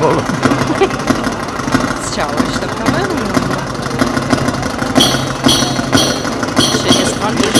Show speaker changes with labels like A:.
A: pierdolę. Chciałeś, tak powiem? Się nie spalisz?